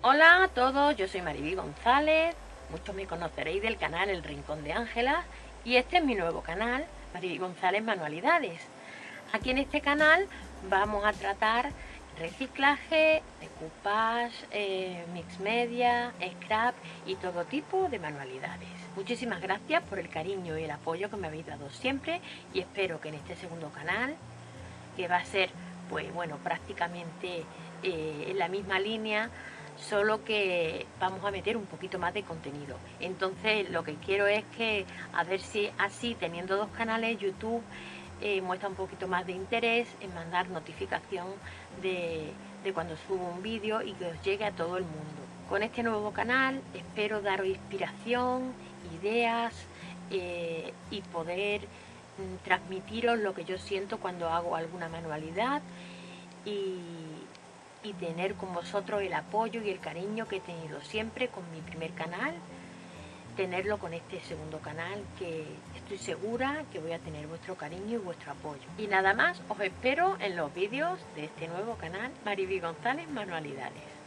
Hola a todos, yo soy Mariví González, muchos me conoceréis del canal El Rincón de Ángela y este es mi nuevo canal, Mariví González Manualidades. Aquí en este canal vamos a tratar reciclaje, decoupage, eh, mix media, scrap y todo tipo de manualidades. Muchísimas gracias por el cariño y el apoyo que me habéis dado siempre y espero que en este segundo canal, que va a ser pues bueno prácticamente eh, en la misma línea, solo que vamos a meter un poquito más de contenido. Entonces lo que quiero es que a ver si así teniendo dos canales YouTube eh, muestra un poquito más de interés en mandar notificación de, cuando subo un vídeo y que os llegue a todo el mundo. Con este nuevo canal espero daros inspiración, ideas eh, y poder mm, transmitiros lo que yo siento cuando hago alguna manualidad y y tener con vosotros el apoyo y el cariño que he tenido siempre con mi primer canal, tenerlo con este segundo canal que estoy segura que voy a tener vuestro cariño y vuestro apoyo. Y nada más, os espero en los vídeos de este nuevo canal, Mariby González Manualidades.